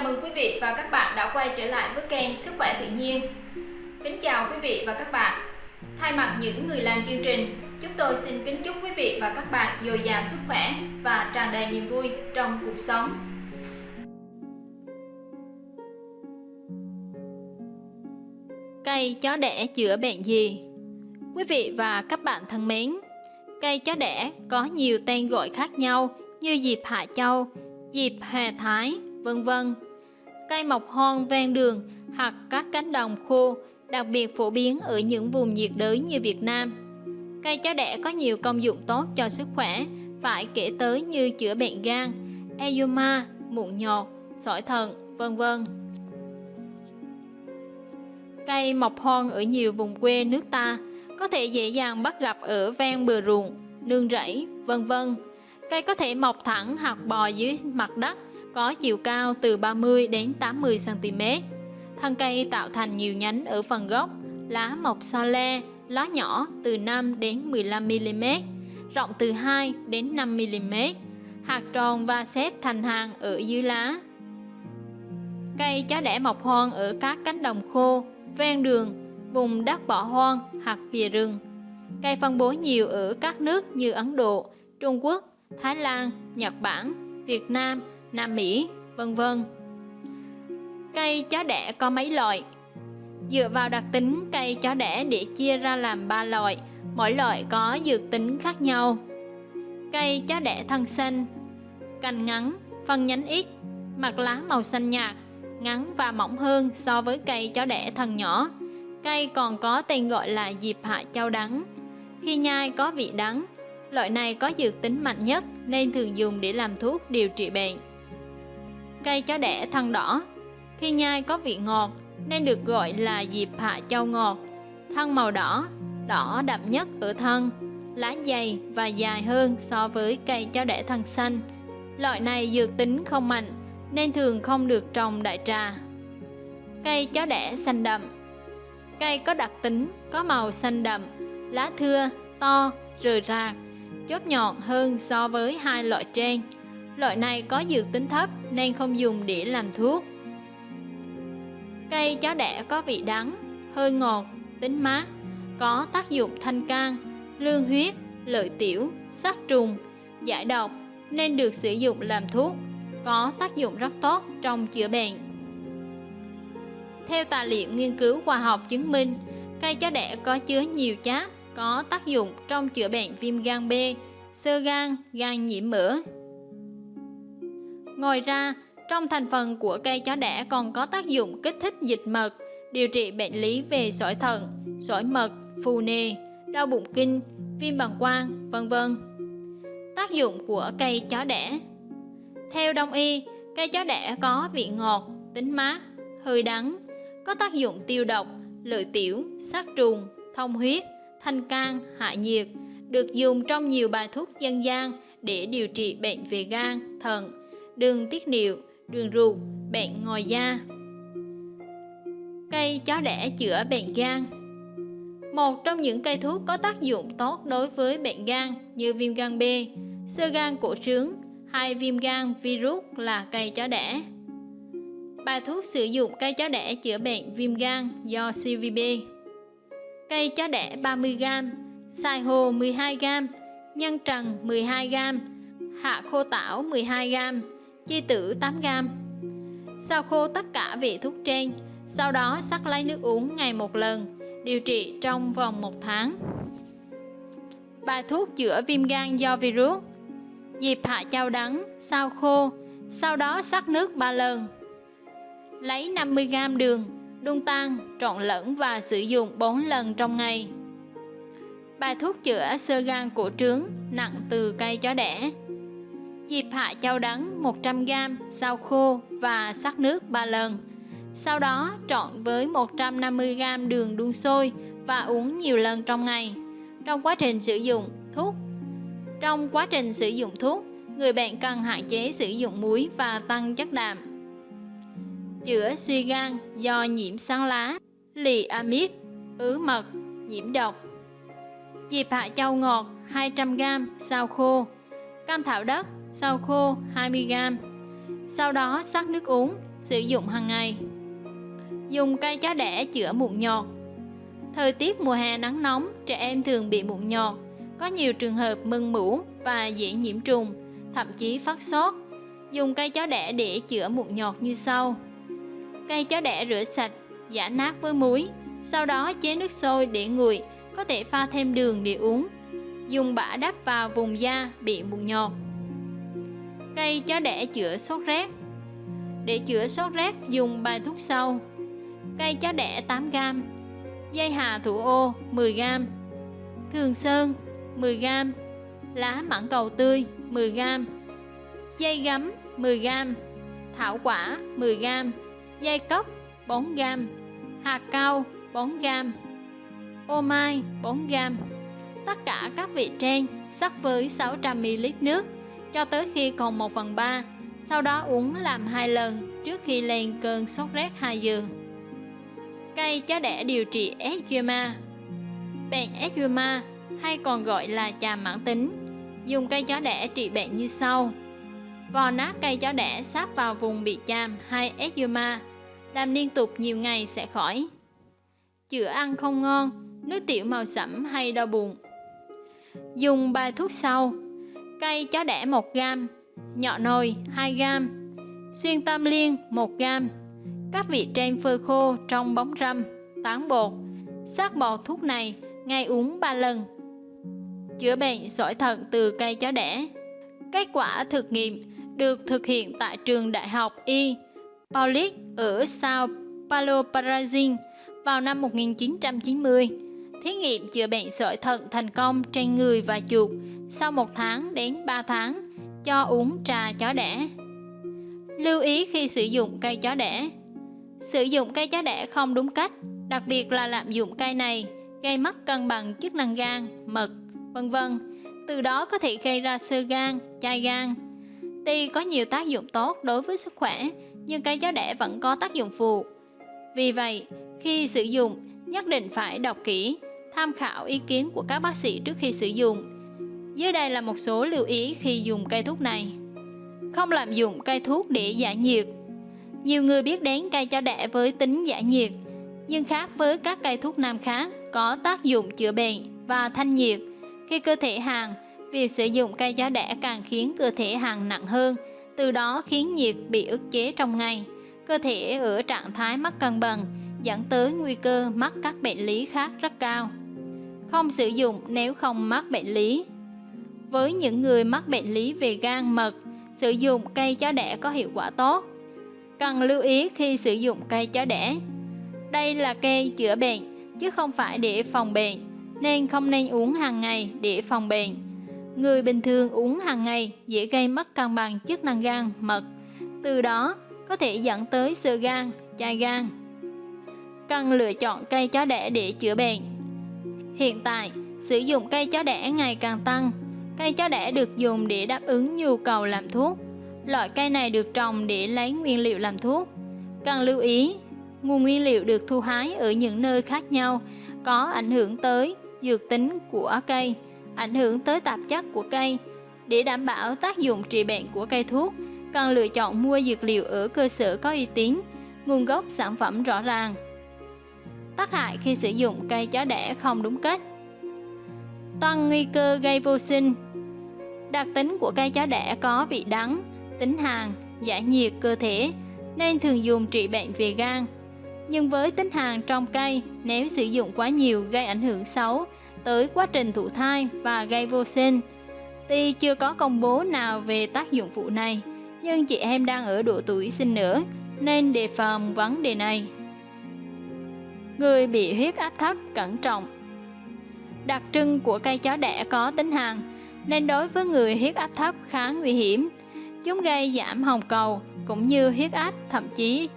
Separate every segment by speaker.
Speaker 1: Chào mừng quý vị và các bạn đã quay trở lại với kênh Sức khỏe tự nhiên. Kính chào quý vị và các bạn. Thay mặt những người làm chương trình, chúng tôi xin kính chúc quý vị và các bạn dồi dào sức khỏe và tràn đầy niềm vui trong cuộc sống. Cây chó đẻ chữa bệnh gì? Quý vị và các bạn thân mến, cây chó đẻ có nhiều tên gọi khác nhau như diệp hạ châu, diệp hề thái, vân vân. Cây mọc hoang ven đường hoặc các cánh đồng khô, đặc biệt phổ biến ở những vùng nhiệt đới như Việt Nam. Cây chó đẻ có nhiều công dụng tốt cho sức khỏe, phải kể tới như chữa bệnh gan, eczema, mụn nhọt, sỏi thận, vân vân. Cây mọc hoang ở nhiều vùng quê nước ta có thể dễ dàng bắt gặp ở ven bờ ruộng, nương rẫy, vân vân. Cây có thể mọc thẳng hoặc bò dưới mặt đất có chiều cao từ 30 đến 80 cm. Thân cây tạo thành nhiều nhánh ở phần gốc, lá mọc so le, lá nhỏ từ 5 đến 15 mm, rộng từ 2 đến 5 mm, hạt tròn và xếp thành hàng ở dưới lá. Cây chó đẻ mọc hoang ở các cánh đồng khô, ven đường, vùng đất bỏ hoang hoặc bìa rừng. Cây phân bố nhiều ở các nước như Ấn Độ, Trung Quốc, Thái Lan, Nhật Bản, Việt Nam Nam Mỹ, vân vân. Cây chó đẻ có mấy loại? Dựa vào đặc tính cây chó đẻ để chia ra làm 3 loại, mỗi loại có dược tính khác nhau. Cây chó đẻ thân xanh, cành ngắn, phân nhánh ít, mặt lá màu xanh nhạt, ngắn và mỏng hơn so với cây chó đẻ thân nhỏ. Cây còn có tên gọi là diệp hạ châu đắng. Khi nhai có vị đắng, loại này có dược tính mạnh nhất nên thường dùng để làm thuốc điều trị bệnh. Cây chó đẻ thân đỏ. Khi nhai có vị ngọt nên được gọi là diệp hạ châu ngọt. Thân màu đỏ, đỏ đậm nhất ở thân Lá dày và dài hơn so với cây chó đẻ thân xanh. Loại này dược tính không mạnh nên thường không được trồng đại trà. Cây chó đẻ xanh đậm. Cây có đặc tính có màu xanh đậm, lá thưa, to, rời rạc, chốt nhọn hơn so với hai loại trên. Loại này có dược tính thấp nên không dùng để làm thuốc. Cây chó đẻ có vị đắng, hơi ngọt, tính mát, có tác dụng thanh can, lương huyết, lợi tiểu, sát trùng, giải độc nên được sử dụng làm thuốc, có tác dụng rất tốt trong chữa bệnh. Theo tài liệu nghiên cứu khoa học chứng minh, cây chó đẻ có chứa nhiều chất có tác dụng trong chữa bệnh viêm gan B, sơ gan, gan nhiễm mỡ, Ngoài ra, trong thành phần của cây chó đẻ còn có tác dụng kích thích dịch mật, điều trị bệnh lý về sỏi thận, sỏi mật, phù nề, đau bụng kinh, viêm bằng quang, vân vân. Tác dụng của cây chó đẻ Theo đông y, cây chó đẻ có vị ngọt, tính mát, hơi đắng, có tác dụng tiêu độc, lợi tiểu, sát trùng, thông huyết, thanh can, hạ nhiệt, được dùng trong nhiều bài thuốc dân gian để điều trị bệnh về gan, thận, đường tiết niệu, đường ruột, bệnh ngòi da. Cây chó đẻ chữa bệnh gan Một trong những cây thuốc có tác dụng tốt đối với bệnh gan như viêm gan B, sơ gan cổ trướng hay viêm gan virus là cây chó đẻ. Bài thuốc sử dụng cây chó đẻ chữa bệnh viêm gan do CVB. Cây chó đẻ 30g, xài hồ 12g, nhân trần 12g, hạ khô tảo 12g, chi tử 8g. Sau khô tất cả vị thuốc trên, sau đó sắc lấy nước uống ngày một lần, điều trị trong vòng một tháng. Bài thuốc chữa viêm gan do virus Diệp hạ châu đắng, sao khô, sau đó sắc nước 3 lần. Lấy 50g đường, đun tan, trộn lẫn và sử dụng 4 lần trong ngày. Bài thuốc chữa sơ gan cổ trướng nặng từ cây chó đẻ dịp hạ châu đắng 100g, rau khô và sắc nước 3 lần. Sau đó trộn với 150g đường đun sôi và uống nhiều lần trong ngày. Trong quá trình sử dụng thuốc Trong quá trình sử dụng thuốc, người bệnh cần hạn chế sử dụng muối và tăng chất đạm. Chữa suy gan do nhiễm sáng lá, lì amip, ứ mật, nhiễm độc. dịp hạ châu ngọt 200g, sao khô, cam thảo đất sao khô 20g. Sau đó sắc nước uống, sử dụng hàng ngày. Dùng cây chó đẻ chữa mụn nhọt Thời tiết mùa hè nắng nóng, trẻ em thường bị mụn nhọt, có nhiều trường hợp mưng mủ và dễ nhiễm trùng, thậm chí phát sốt. Dùng cây chó đẻ để chữa mụn nhọt như sau. Cây chó đẻ rửa sạch, giả nát với muối, sau đó chế nước sôi để nguội, có thể pha thêm đường để uống. Dùng bã đắp vào vùng da bị mụn nhọt. Cây chó đẻ chữa sốt rét Để chữa sốt rét dùng bài thuốc sau. Cây chó đẻ 8g, dây hà thủ ô 10g, thường sơn 10g, lá mãng cầu tươi 10g, dây gấm 10g, thảo quả 10g, dây cốc 4g, hạt cao 4g, ô mai 4g. Tất cả các vị trên sắc với 600ml nước cho tới khi còn 1 phần 3, sau đó uống làm hai lần trước khi lên cơn sốt rét 2 giờ. Cây chó đẻ điều trị eczema. Bệnh eczema hay còn gọi là chàm mãn tính Dùng cây chó đẻ trị bệnh như sau. Vò nát cây chó đẻ sáp vào vùng bị chàm hay eczema Làm liên tục nhiều ngày sẽ khỏi. Chữa ăn không ngon, nước tiểu màu sẫm hay đau bụng. Dùng bài thuốc sau. Cây chó đẻ 1g Nhọ nồi 2g Xuyên tam liên 1g các vị trên phơi khô trong bóng râm, tán bột. Sắc bột thuốc này ngày uống 3 lần. Chữa bệnh sỏi thận từ cây chó đẻ. Kết quả thực nghiệm được thực hiện tại trường đại học Y Paulic ở Sao Paulo, Brazil vào năm 1990. Thí nghiệm chữa bệnh sỏi thận thành công trên người và chuột sau 1 tháng đến 3 tháng cho uống trà chó đẻ. Lưu ý khi sử dụng cây chó đẻ Sử dụng cây chó đẻ không đúng cách, đặc biệt là lạm dụng cây này, gây mất cân bằng chức năng gan, mật, vân vân. Từ đó có thể gây ra sơ gan, chai gan. Tuy có nhiều tác dụng tốt đối với sức khỏe, nhưng cây chó đẻ vẫn có tác dụng phụ. Vì vậy, khi sử dụng, nhất định phải đọc kỹ, tham khảo ý kiến của các bác sĩ trước khi sử dụng. Dưới đây là một số lưu ý khi dùng cây thuốc này. Không lạm dụng cây thuốc để giải nhiệt, nhiều người biết đến cây chó đẻ với tính giải nhiệt, nhưng khác với các cây thuốc nam khác có tác dụng chữa bệnh và thanh nhiệt. Khi cơ thể hàng, việc sử dụng cây chó đẻ càng khiến cơ thể hàng nặng hơn, từ đó khiến nhiệt bị ức chế trong ngày. Cơ thể ở trạng thái mất cân bằng, dẫn tới nguy cơ mắc các bệnh lý khác rất cao. Không sử dụng nếu không mắc bệnh lý. Với những người mắc bệnh lý về gan mật, sử dụng cây chó đẻ có hiệu quả tốt Cần lưu ý khi sử dụng cây chó đẻ. Đây là cây chữa bệnh, chứ không phải để phòng bệnh, nên không nên uống hàng ngày để phòng bệnh. Người bình thường uống hàng ngày dễ gây mất cân bằng chức năng gan, mật, từ đó có thể dẫn tới sơ gan, chai gan. Cần lựa chọn cây chó đẻ để chữa bệnh. Hiện tại, sử dụng cây chó đẻ ngày càng tăng. Cây chó đẻ được dùng để đáp ứng nhu cầu làm thuốc, Loại cây này được trồng để lấy nguyên liệu làm thuốc. Cần lưu ý, nguồn nguyên liệu được thu hái ở những nơi khác nhau có ảnh hưởng tới dược tính của cây, ảnh hưởng tới tạp chất của cây. Để đảm bảo tác dụng trị bệnh của cây thuốc, cần lựa chọn mua dược liệu ở cơ sở có uy tín, nguồn gốc sản phẩm rõ ràng. Tác hại khi sử dụng cây chó đẻ không đúng cách Tăng nguy cơ gây vô sinh Đặc tính của cây chó đẻ có vị đắng, tính hàn, giải nhiệt cơ thể nên thường dùng trị bệnh về gan. Nhưng với tính hàn trong cây, nếu sử dụng quá nhiều gây ảnh hưởng xấu tới quá trình thụ thai và gây vô sinh. Tuy chưa có công bố nào về tác dụng phụ này, nhưng chị em đang ở độ tuổi sinh nữa nên đề phòng vấn đề này. Người bị huyết áp thấp cẩn trọng Đặc trưng của cây chó đẻ có tính hàn, nên đối với người huyết áp thấp khá nguy hiểm Chúng gây giảm hồng cầu cũng như huyết áp, thậm chí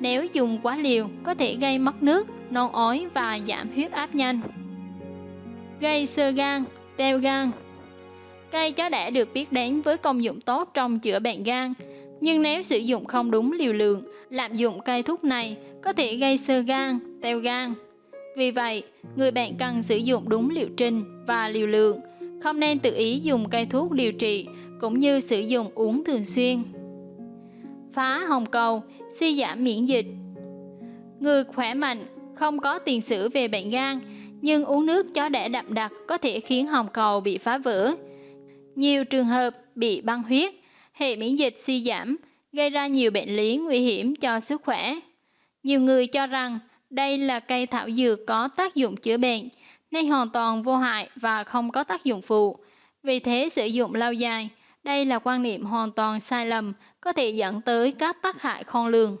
Speaker 1: nếu dùng quá liều có thể gây mất nước, non ói và giảm huyết áp nhanh. Gây sơ gan, teo gan Cây chó đẻ được biết đến với công dụng tốt trong chữa bệnh gan, nhưng nếu sử dụng không đúng liều lượng, lạm dụng cây thuốc này có thể gây sơ gan, teo gan. Vì vậy, người bệnh cần sử dụng đúng liệu trình và liều lượng, không nên tự ý dùng cây thuốc điều trị cũng như sử dụng uống thường xuyên. phá hồng cầu, suy giảm miễn dịch. Người khỏe mạnh, không có tiền sử về bệnh gan, nhưng uống nước chó đẻ đậm đặc có thể khiến hồng cầu bị phá vỡ. Nhiều trường hợp bị băng huyết, hệ miễn dịch suy giảm, gây ra nhiều bệnh lý nguy hiểm cho sức khỏe. Nhiều người cho rằng đây là cây thảo dược có tác dụng chữa bệnh, nay hoàn toàn vô hại và không có tác dụng phụ. Vì thế sử dụng lâu dài, đây là quan niệm hoàn toàn sai lầm, có thể dẫn tới các tác hại khôn lường.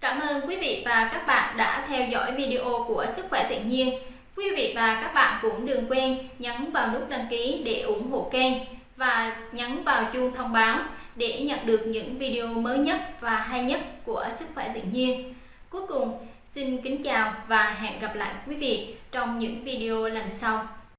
Speaker 2: Cảm ơn quý vị và các bạn đã theo dõi video của Sức khỏe tự nhiên. Quý vị và các bạn cũng đừng quên nhấn vào nút đăng ký để ủng hộ kênh và nhấn vào chuông thông báo để nhận được những video mới nhất và hay nhất của Sức khỏe tự nhiên. Cuối cùng, xin kính chào và hẹn gặp lại quý vị trong những video lần sau.